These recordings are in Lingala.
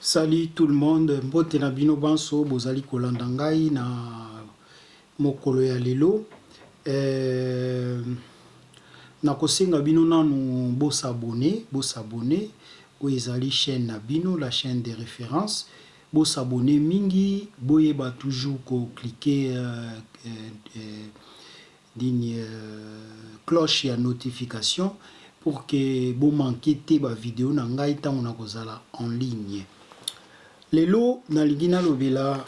Salut tout le monde mbote na bino banso bozali kolanda ngai na mokolo ya lelo eeh nakosenga bino nanu bo s'abonner bo s'abonner oyo ezali chaine na bino la chaine de reference bo s'abonner mingi boyeba toujours ko cliquer Din cloche ya notification pour que bo manque te ba video na ngai tango nako zala en ligne. Lelo nalingi nalobela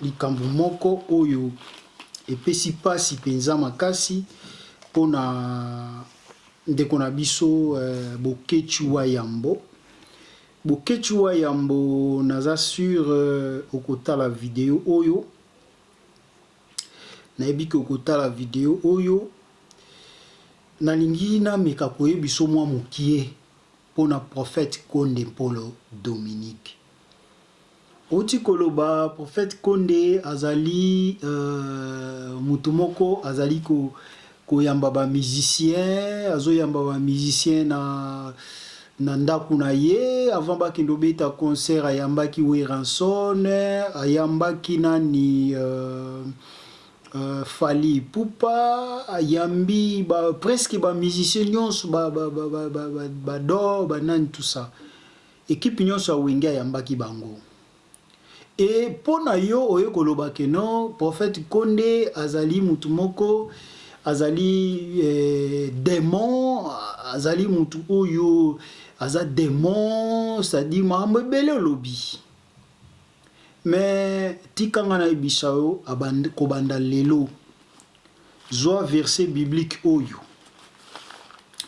likambo moko oyo epesi pasi penza makasi pona ndeko na biso Boketshu Wayambo. Boketshu Wayambo naza sur okotala video oyo Nayebi que okotala video oyo. Nalingi nameka koye biso mwa mokie pona prophète Konde Mpolo Dominique. Owuti koloba prophète Konde azali mutu moko azali ko Koyamba ba musiciens, azo yamba ba musiciens na na ndaku na ye, avant bakende kobeta concert ayambaki Werrason, ayambaki nani euh Fally Ipupa, ayambi ba presque ba musiciens nionso ba ba Dor ba nani tout ça, equipe nionso ya Wenge ayambaki bango. Et pona yo oye koloba que non prophète konde azali mutu moko azali demon azali mutu oyo aza demon c'est à dire makambo ebele olobi mais tika nga nayebisa yo kobanda lelo zua verset biblique oyo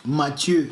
Matthieu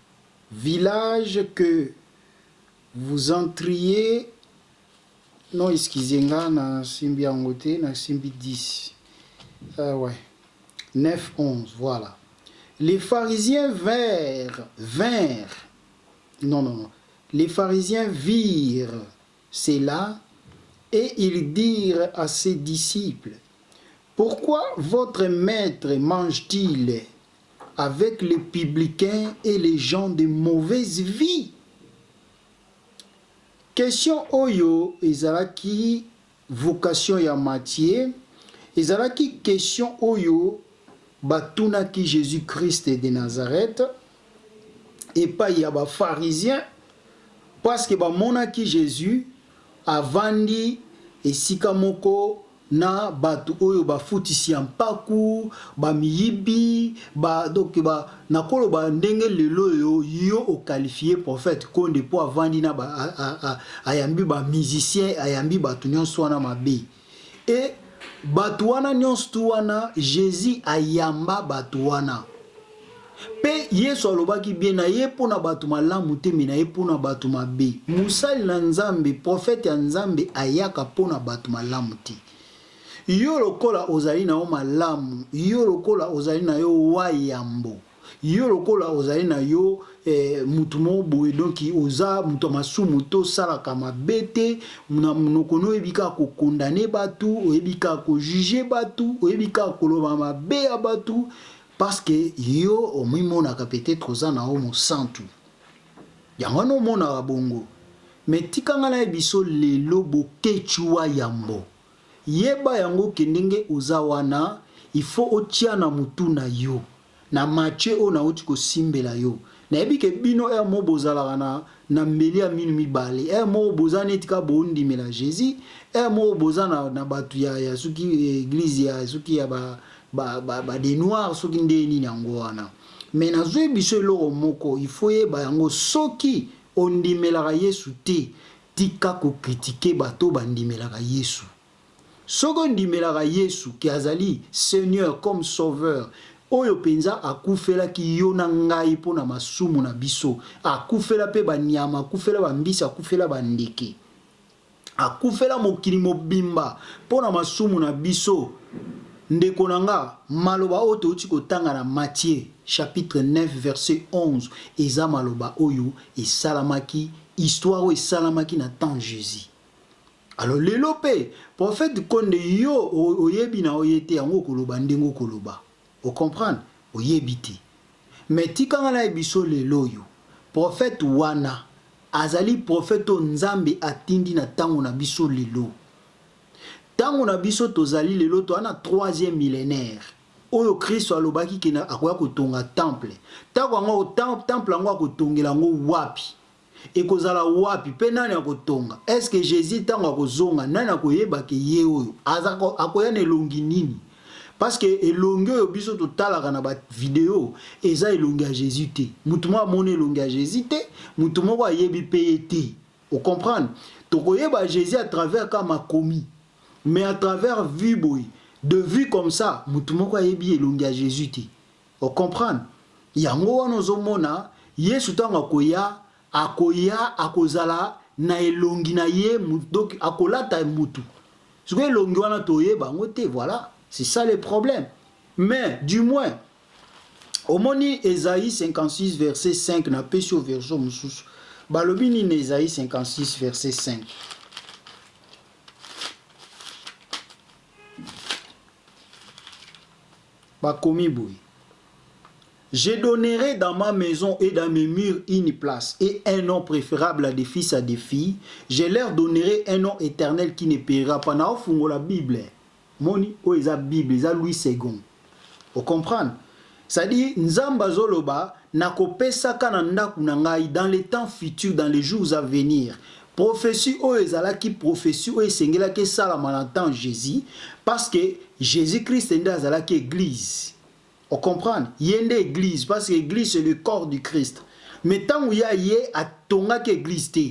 villages que vous entriez non, noiskizenga nasimbi yango te nasimbi 10 euh, ouais. 9 11 voilà les pharisiens vers vers non non non les pharisiens virent cela et ils dirent à ses disciples pourquoi votre maître mange-t-il avec les publicains et les gens de mauvaise vie? Question oyo ezalaki vocation ya Matthieu, ezalaki question oyo batunaki Jesus Christ de Nazareth epayi ya ba pharisiens parce que bamonaki Jesus avandi esika moko na batu oyo ba futisi ya mpaku, ba miyibi, ba donc ba nako loba ndenge lelo oyo yo o qualifier prophète konde po avandi na ba ayambi ba musiciens ayambi batu nionso wana mabe et batu wana nionstu wana Jesus ayamba batu wana. Pe Yesu alobaki bien na ye po na batu malamu te, mais na ye po na batu mabe. Mosali na Nzambe, prophète ya Nzambe ayaka po na batu malamu te. Yo lokola ozali na yo malamu, yo lokola ozali na yo wa yambo, yo lokola ozali na yo eh, mutu moko boye, donc oza mutu ya masumu te, osalaka mabe te, na munoko no oyebi kaka ko condamner batu, oyebi kaka ko juger batu, oyebi kaka koloba mabe ya batu, Parce que yo omimonaka peut etre oza na yo mosantu yango wana omonaka bongo mais tika nga na yebiso lelo boketshu wa yambo yeba yango que ndenge oza wana il faut otia na mutu na yo na marche oyo nawuti kosimbela yo Nayebi ke bino heure moko bozalaka na na mbeli ya minu mibale heure moko boza neti kaka bondimela Jesus heure moko boza na na batu ya ya soki eglise ya soki ya ba ba ba ba de noir soki nde nini yango wana mais nazui biso eloko moko il faut oyeba yango soki ondimelaka yesu te tika ko critique batu oyo bandimelaka yesu Soki ondimelaka Yesu que azali Seigneur comme Sauveur, oyo penza akufelaki yo na ngai mpo na masumu na biso, akufela mpe ba nyama, akufela ba mbisi, akufela ba ndeke, akufela mokili mobimba mpo na masumu na biso, ndeko na nga, maloba oyo towuti kotanga na Matthieu chapitre 9 verset 11 eza maloba oyo esalamaki, histoire oyo esalamaki na temps Jesus. Alors lelo pe prophète konde yo oyebi na yo ye te yango okoloba ndenge okoloba o comprendre oyebi te mais tika nga na yebiso lelo oyo prophète wana azali prophète oyo nzambe atindi na tango na biso lelo tango na biso tozali lelo toza na troisième millenaire oyo christo alobaki ke akoya kotonga temple tango yango temple yango akotongela yango wapi Ekozala wapi pe nani akotonga? Est-ce que Jesus tango akozonga nani akoyeba que ye oyo? Aza akoya na elongi nini? Parce que elongi oyo biso totalaka na ba video eza elongi ya Jesus te. Mutu moko amoni elongi ya Jesus te, mutu moko ayebi pe ye te. O comprendre? Tokoyeba Jesus à travers kaka makomi. Mais à travers vue boye, de vue comme ça, mutu moko ayebi elongi ya Jesus te. O comprendre? Yango wana ozo mona Yesu tango akoya, akoya akozala na elongi na ye, donc akolata mutu. Sikoyo elongi wana toyeba yango te, voila, c'est ça le problème. Mais, du moins, omoni Esaïe 56 verset 5, na pesi yo version mususu. Balobi nini na Esaïe 56 verset 5? bakomi boui. Je donnerai dans ma maison et dans mes murs une place et un nom préférable à des fils à des filles. Je leur donnerai un nom éternel qui ne périra pas. Na la Bible. Moni o la Bible, za Louis II. Vous comprenez Ça dit Nzamba zoloba Nakopesaka na ndako na ngai, dans le temps futur, dans les jours à venir. Prophetie oyo ezalaki prophetie oyo esengelaki esalama na temps Jesus, parce que Jesus Christ nde azalaki eglise. O comprendre? Ye nde eglise, parce que eglise c'est le corps du Christ. Mais tango ya ye atongaki eglise te.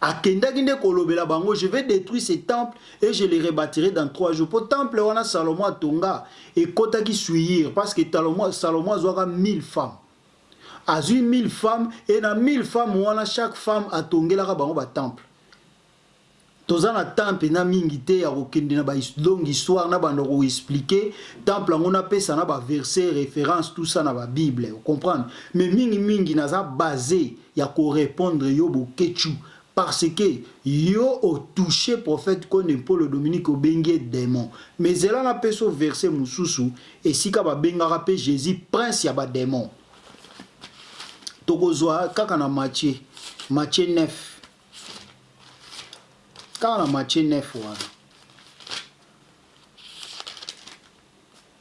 Akendaki nde kolobela bango je vais detruire ce temple et je le rebatirai dans trois jours po temple wana Salomon atonga ekotaki suiir parce que Salomon azuaka mille femmes azui mille femmes et na mille femmes wana chaque femme atongelaka bango ba temple toza na temps penza mingi te ya kokende na ba longue histoire na banda ko explique temple yango na pesa na ba verse reference tout ça na ba bible o comprendre mais mingi mingi naza base ya ko repondre yo boketshu parce que yo o touche prophète kone mpolo Dominique obengi ye demon mais zela na pesa yo verse mususu esika ba bengaka pe Jesus prince ya ba demon toko zua kaka na Matthieu Matthieu 9 kaka na Matthieu 9 wana.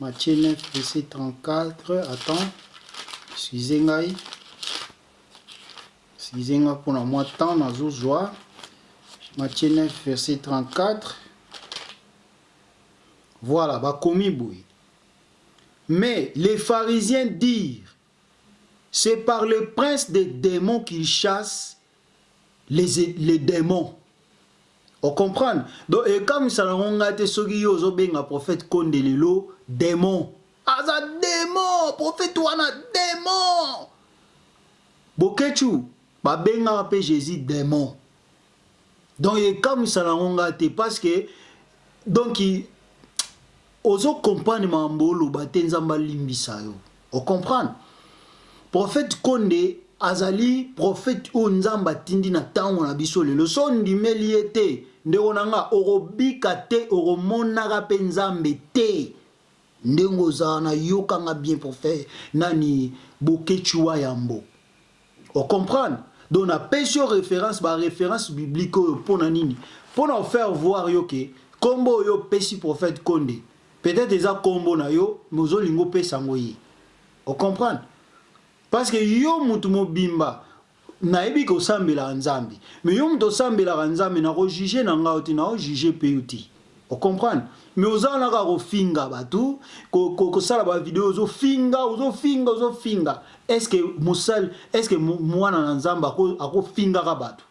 Matie 9 verset 34 attends excusez ngai excusez ngai pona mwa temps nazo zwa Matie 9 verset 34 Voilà, bakomi boye. Mais les pharisiens dirent, c'est par le prince des démons qu'il chasse les les demons o comprendre donc ekamwisa na ngo nga te soki yo ozo benga prophète konde lelo demon aza demon prophète wana demon boketshu ba benga pe jesus demon donc ekamwisa na ngo nga te parce que donc Ozo comprendre mambo oloba te nzambe alimbisa yo o comprendre prophète konde azali prophète oyo nzambe atindi na tango na biso lelo soki ondimeli ye te ndeko na nga okobika te okomonaka pe nzambe te ndenge ozana yoka nga bien prophète nani boketshu wa yambo. O comprendre? Donc na pesi yo reference, ba reference biblique oyo pona nini? Pona o faire voir yo que kombo oyo o pesi prophète Konde peut etre eza kombo na yo mais ozo linga o pesa ngo ye. O comprendre? Parce que yo mutu mobimba na yebi que o sambelaka Nzambe mais yo mutu o sambelaka Nzambe nako juger na nga yo te, nao juger pe yo te. O comprendre? Mais oza wana kaka ko finga batu, ko sala ba video ozo finga, ozo finga, ozo finga. Est ce que mosali, est ce que mwana na Nzambe ako fingaka batu?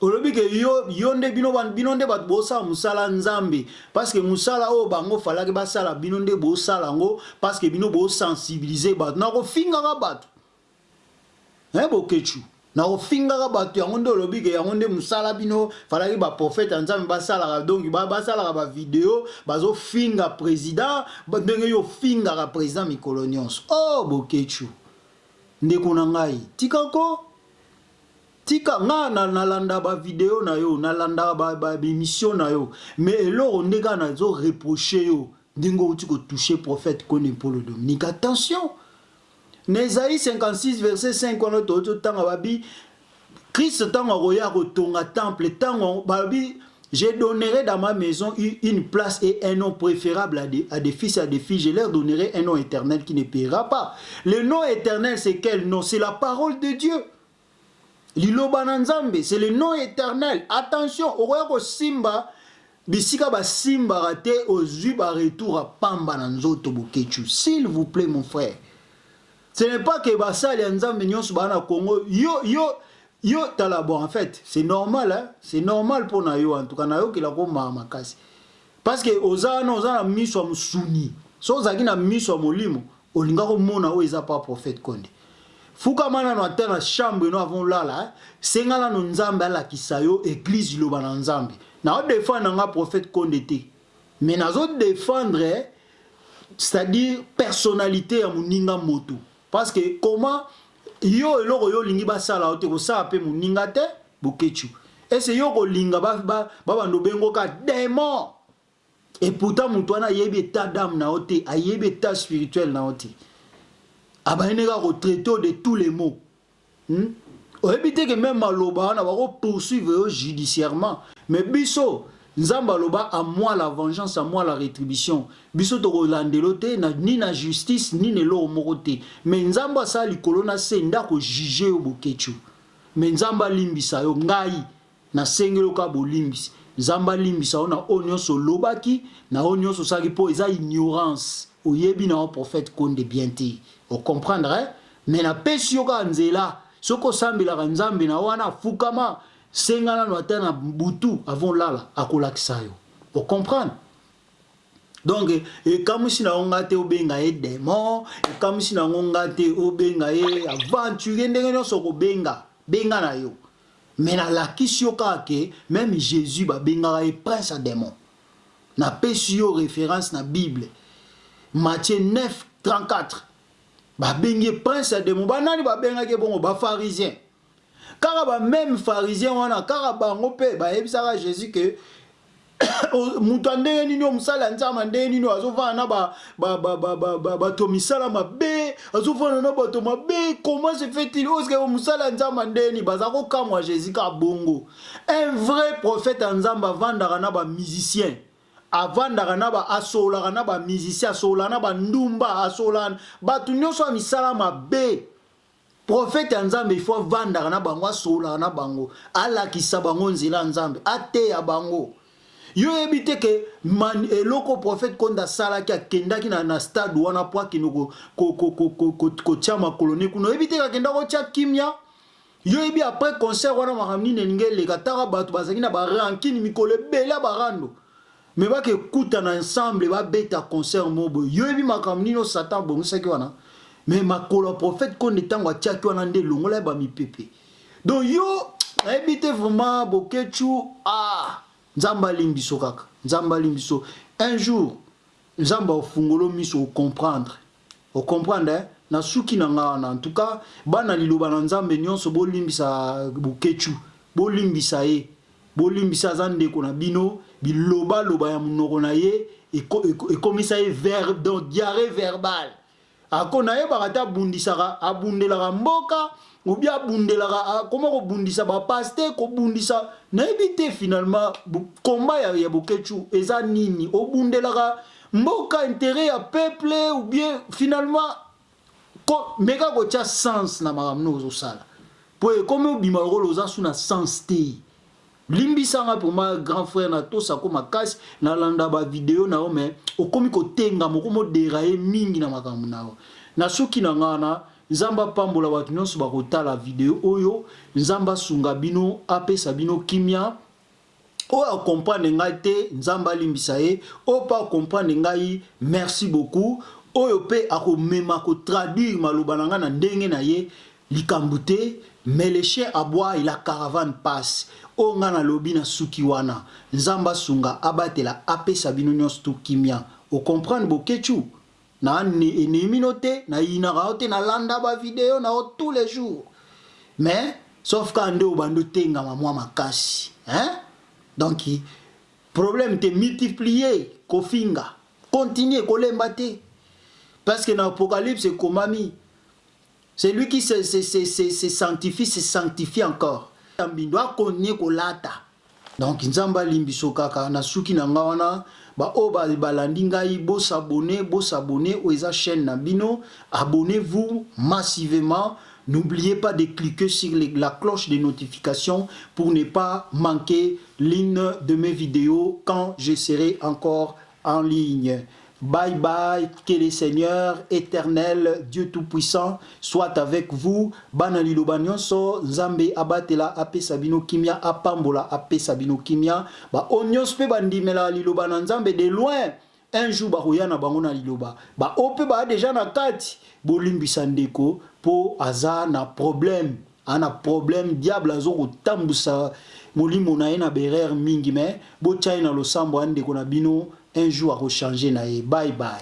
Olobi que yo, yo nde bino, bino nde batu bo sala musala Nzambe, parce que musala oyo bango falaki ba sala bino nde bo sala yango, parce que bino bo sensibiliser batu na ko fingaka batu. Hein Boketshu, na ofingaka batu yango nde olobi ke yango nde musala bino falaki ba prophete ya nzambe basalaka donc basalaka ba video bazo finga president ndenge yo ofingaka president mikolo nionso oh Boketshu ndeko na ngai tika ko tika nga na landa ba video na yo na landa ba emission na yo mais eloko nde kaka nazo reproche yo ndenge owuti ko touche prophete Kone Mpolo Dominique attention Nézaï 56 verset 5 wana tango totanga Christ, tango Roya tango temple tant babi Je donnerai dans ma maison une place et un nom préférable à des, fils et à des filles. Je leur donnerai un nom éternel qui ne paiera pas. Le nom éternel, c'est quel nom C'est la parole de Dieu. Liloba na Nzambe c'est le nom eternel attention okoya kosimba bisika basimbaka te ozui ba retour ya pamba na nzoto Boketshu s'il vous plait mon frère ce n'est pas que basali ya Nzambe nionso baza na Congo yo yo yo tala bon en fait c'est normal hein c'est normal pona yo en tout cas nayokela ko mawa makasi Parce que oza wana oza na misu ya musuni soki ozalaki na misu ya molimo olingaki omona oyo eza pa prophète konde fukama nanu ata na chambre no avant olala senga nanu nzambe alakisa yo eglise liloba na nzambe nazo defendre nga prophète konde te mais nazo defendre c'est à dire personnalite ya muninga moto Parce que comment yo eloko yo olingi ba sala yo te ko sala pe muninga te? Boketshu est ce yo oko linga ba banda obengo ka demon? Et pourtant mutu wana ayebi etat d'ame na yo te, ayebi etat spirituel na yo te. Abandi nde kaka ko traiter yo de tous les mots. Hum oyebi te que meme maloba wana bako poursuivre yo judiciairement mais biso nzambe aloba à moi la vengeance à moi la retribution biso toko landela yo te ni na justice ni na eloko moko te mais nzambe asala likolo na se nde ako juger yo boketshu mais nzambe alimbisa yo ngai Na sengi yo kaka bolimbisi. Nzambe alimbisa yo na oyo nionso olobaki, na oyo nionso osalaki po eza ignorance. Oyebi na yo prophète Konde bien te. O comprendre? Mais na pesi yo kaka nzela. Soki osambelaka Nzambe na yo wana, fukama, senga nanu ata na butu avant olala, akolakisa yo. O comprendre? Donc, ekamwisi na yo nga te obenga ye demon, ekamwisi na yango nga te obenga ye aventurier, ndenge nionso okobenga, benga na yo. Mais na lakisi yo kaka que meme Jesus ba bengaka ye prince ya demon. Na pesi yo reference na bible Matthieu 9, 34 ba bengi ye prince ya demon. Ba nani ba bengaki ye bongo? Ba pharisiens. Kaka ba meme pharisiens wana kaka bango pe ba yebisaka Jesus que Mutu ya ndenge nini oyo musali ya nzambe ya ndenge nini oyo azo vanda na batu ya misala mabe azo vanda na batu ya mabe comment se fait il oyo sikayo musali ya nzambe ya ndenge nini baza ko kamua Jesus kaka bongo un vrai prophete ya nzambe avandaka na ba musicien avandaka na ba asololaka na ba musicien asololaka na ba ndumba asololaka batu nioso ya misala mabe Prophète ya nzambe il faut avandaka na bango asololaka na bango alakisa bango nzela ya nzambe ateya bango yo oyebi te ke eloko prophète konde asalaki akendaki na na stade wana po akende kotia makolo ne kuna oyebi te ke akendaki kotia kimia yo oyebi après concert wana makambo nini elingi eleka taka batu bazalaki na ba rancune mikolo ebele ya ba rando Mais ba ke kutana ensemble ba beta concert moko boye yo yebi makambo nini oyo satan abongisaki wana? Mais makolo ya prophète konde tango atiaki wana nde elongola ye ba mipepe donc yo na yebi te vraiment boketshu aah nzambe aling biso kaka nzambe aling biso un jour nzambe ako fungolo miso o comprendre. O comprendre eh? Nasuki na nga wana. En tout cas, bana liloba na Nzambe nionso bolimbisa Boketshu. Bolimbisa ye. Bolimbisa ye, aza ndeko na bino. Biloba loba ya munoko na ye ekomisa ye verbe, donc diarrhee verbale. Ako, nayebaka te abundisaka, abundelaka mboka ou bien abundelaka, akoma kobundisa ba pastes, kobundisa, nayebi te finalement combat ya Boketshu eza nini? Obundelaka Mboka interet ya peuple ou bien finalement ko meka kotia sens na makambo nini ozo sala po ekomi obima lokola oza su na sens te limbisa nga vraiment grand frère na tosa ko makasi na landa ba video na yo mais okomi ko tengama okomi o deraye mingi na makambo na yo na suki na nga wana nzambe apambola batu nionso bako tala video oyo nzambe asunga bino apesa bino kimia Oyo a comprendre ngai te nzambe alimbisa ye oyo pe a comprendre ngai merci beaucoup oyo pe ako mema ko traduire maloba na ngai na ndenge na ye likambu te mais le chien aboie et la caravane passe oyo ngai na lobi na suki wana nzambe asunga abatela apesa bino nionso tout kimia o comprendre boketshu Na ndimi no te, na yinaka yo te, na landa ba video na yo tout les jours mais sauf kaka nde obandi otengama mua makasi hein donc problème te multiplier kofinga continuer kolemba te parce que na apocalypse ekomami Celui qui se se se se se sanctifie se sanctifie encore. Ya mbindo a conue ko lata. Donc nzambe alimbiso kaka na suki na nga wana ba oyo ba balandi ngai bo s'abonner bo s'abonner oyo eza chaine na bino abonnez vous massivement n'oubliez pas de cliquer sur le la cloche de notification pour ne pas manquer l'une de mes videos quand je serai encore en ligne bye bye que le seigneur eternel Dieu tout puissant soit avec vous bana liloba nionso nzambe abatela apesa bino kimia apambola apesa bino kimia ba oyo nionso pe bandimela liloba na nzambe de loin un jour bakoya na bango na liloba ba oyo pe ba deja na kati bolimbisa ndeko po aza na problème. A na problème diable azo ko tambusa molimo naye na b'erreur mingi mais bo tia ye na losambo a ndeko na bino un jour ako changer naye bye bye.